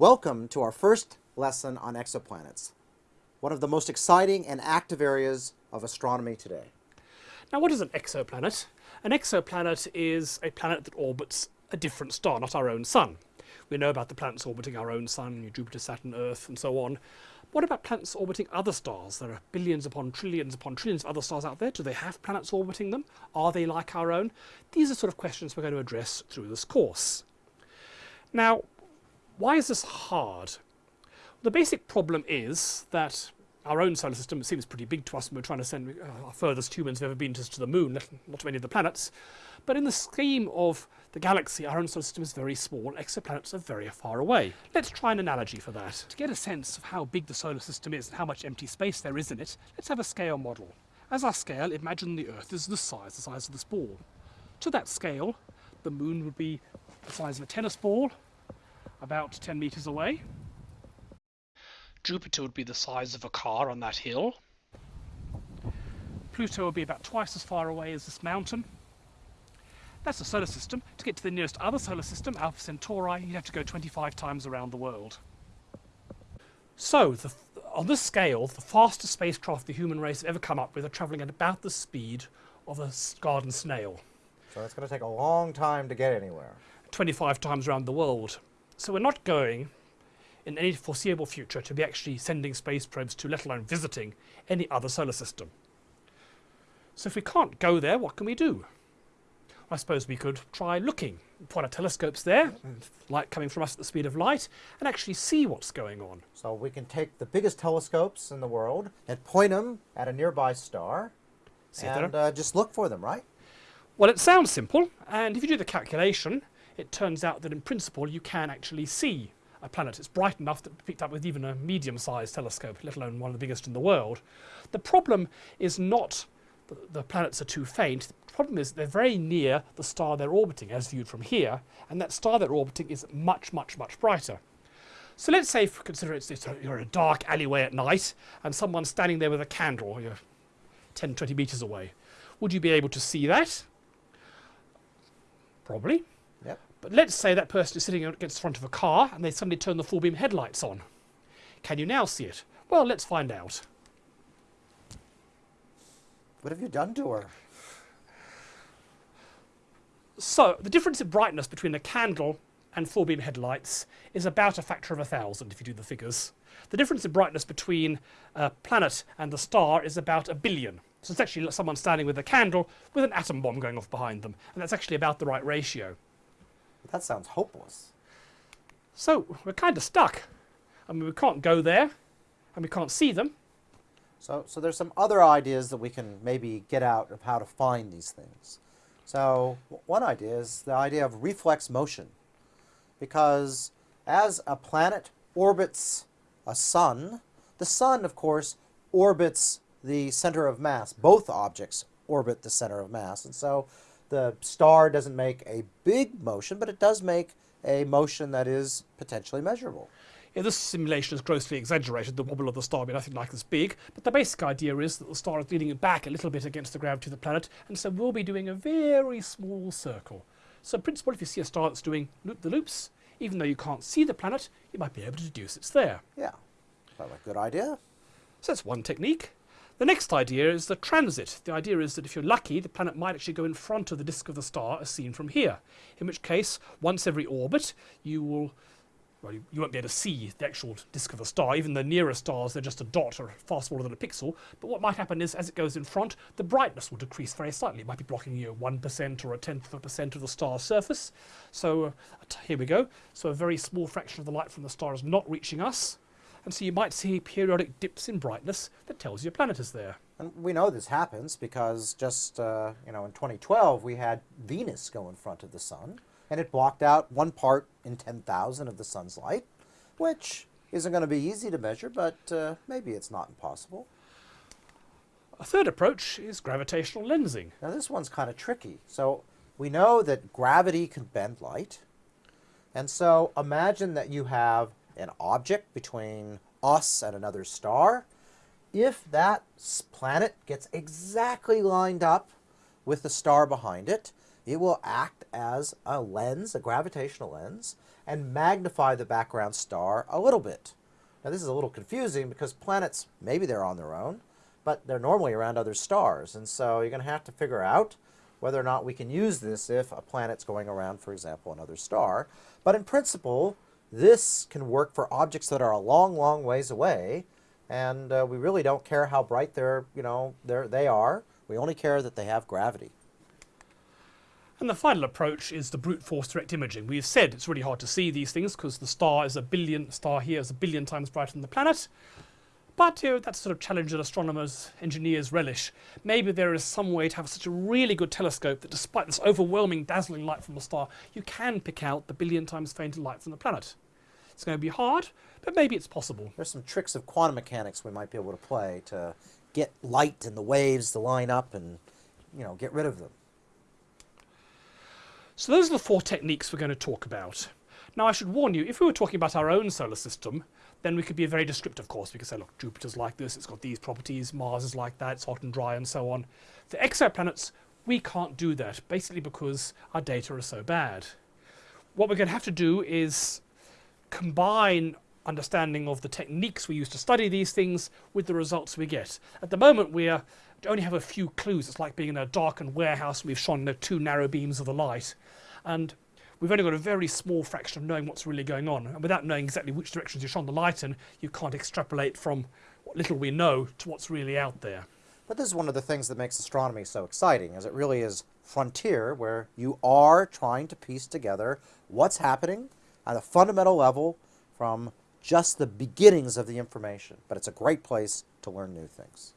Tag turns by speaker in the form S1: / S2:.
S1: Welcome to our first lesson on exoplanets, one of the most exciting and active areas of astronomy today.
S2: Now what is an exoplanet? An exoplanet is a planet that orbits a different star, not our own sun. We know about the planets orbiting our own sun, Jupiter, Saturn, Earth and so on. What about planets orbiting other stars? There are billions upon trillions upon trillions of other stars out there. Do they have planets orbiting them? Are they like our own? These are sort of questions we're going to address through this course. Now, why is this hard? The basic problem is that our own solar system seems pretty big to us and we're trying to send uh, our furthest humans have ever been to, to the moon, not to any of the planets. But in the scheme of the galaxy, our own solar system is very small, exoplanets are very far away. Let's try an analogy for that. To get a sense of how big the solar system is and how much empty space there is in it, let's have a scale model. As our scale, imagine the Earth is the size, the size of this ball. To that scale, the moon would be the size of a tennis ball, about 10 meters away. Jupiter would be the size of a car on that hill. Pluto would be about twice as far away as this mountain. That's the solar system. To get to the nearest other solar system, Alpha Centauri, you'd have to go 25 times around the world. So, the, on this scale, the fastest spacecraft the human race have ever come up with are travelling at about the speed of a garden snail.
S1: So it's going to take a long time to get anywhere.
S2: 25 times around the world. So we're not going in any foreseeable future to be actually sending space probes to, let alone visiting, any other solar system. So if we can't go there, what can we do? I suppose we could try looking, point our telescopes there, light coming from us at the speed of light, and actually see what's going on.
S1: So we can take the biggest telescopes in the world and point them at a nearby star see and uh, just look for them, right?
S2: Well, it sounds simple, and if you do the calculation, it turns out that in principle you can actually see a planet. It's bright enough that picked up with even a medium-sized telescope, let alone one of the biggest in the world. The problem is not that the planets are too faint. The problem is they're very near the star they're orbiting as viewed from here, and that star they're orbiting is much, much, much brighter. So let's say, for consider it's, it's a, you're in a dark alleyway at night, and someone's standing there with a candle, you're 10, 20 meters away. Would you be able to see that? Probably. But let's say that person is sitting against the front of a car and they suddenly turn the full beam headlights on. Can you now see it? Well, let's find out.
S1: What have you done to her?
S2: So, the difference in brightness between a candle and full beam headlights is about a factor of a thousand if you do the figures. The difference in brightness between a planet and the star is about a billion. So it's actually someone standing with a candle with an atom bomb going off behind them. And that's actually about the right ratio.
S1: That sounds hopeless.
S2: So we're kind of stuck. I mean, we can't go there, and we can't see them.
S1: So, so there's some other ideas that we can maybe get out of how to find these things. So one idea is the idea of reflex motion. Because as a planet orbits a sun, the sun, of course, orbits the center of mass. Both objects orbit the center of mass. And so the star doesn't make a big motion, but it does make a motion that is potentially measurable.
S2: Yeah, this simulation is grossly exaggerated, the wobble of the star being nothing like this big, but the basic idea is that the star is leaning back a little bit against the gravity of the planet, and so we'll be doing a very small circle. So in principle, if you see a star that's doing loop-the-loops, even though you can't see the planet, you might be able to deduce it's there.
S1: Yeah, well, a good idea.
S2: So that's one technique. The next idea is the transit. The idea is that if you're lucky, the planet might actually go in front of the disk of the star as seen from here. In which case, once every orbit, you will well, you, you, won't be able to see the actual disk of the star. Even the nearer stars, they're just a dot or far smaller than a pixel. But what might happen is, as it goes in front, the brightness will decrease very slightly. It might be blocking you 1% or a tenth of a percent of the star's surface. So uh, here we go. So a very small fraction of the light from the star is not reaching us and so you might see periodic dips in brightness that tells you a planet is there.
S1: And we know this happens because just, uh, you know, in 2012 we had Venus go in front of the sun and it blocked out one part in 10,000 of the sun's light, which isn't going to be easy to measure, but uh, maybe it's not impossible.
S2: A third approach is gravitational lensing.
S1: Now this one's kind of tricky. So we know that gravity can bend light. And so imagine that you have an object between us and another star, if that planet gets exactly lined up with the star behind it, it will act as a lens, a gravitational lens, and magnify the background star a little bit. Now this is a little confusing because planets, maybe they're on their own, but they're normally around other stars. And so you're going to have to figure out whether or not we can use this if a planet's going around, for example, another star. But in principle, this can work for objects that are a long, long ways away, and uh, we really don't care how bright they're, you know, they're, they are. We only care that they have gravity.
S2: And the final approach is the brute force direct imaging. We've said it's really hard to see these things because the star is a billion, star here is a billion times brighter than the planet. But you know, that's sort of challenge that astronomers, engineers relish. Maybe there is some way to have such a really good telescope that despite this overwhelming, dazzling light from the star, you can pick out the billion times fainter light from the planet. It's going to be hard, but maybe it's possible.
S1: There's some tricks of quantum mechanics we might be able to play to get light and the waves to line up and, you know, get rid of them.
S2: So those are the four techniques we're going to talk about. Now I should warn you, if we were talking about our own solar system, then we could be very descriptive, of course. We could say, look, Jupiter's like this, it's got these properties, Mars is like that, it's hot and dry, and so on. For exoplanets, we can't do that, basically because our data are so bad. What we're going to have to do is combine understanding of the techniques we use to study these things with the results we get. At the moment, we only have a few clues. It's like being in a darkened warehouse and we've shone the two narrow beams of the light. And we've only got a very small fraction of knowing what's really going on. And without knowing exactly which directions you shone the light in, you can't extrapolate from what little we know to what's really out there.
S1: But this is one of the things that makes astronomy so exciting, is it really is frontier where you are trying to piece together what's happening at a fundamental level from just the beginnings of the information. But it's a great place to learn new things.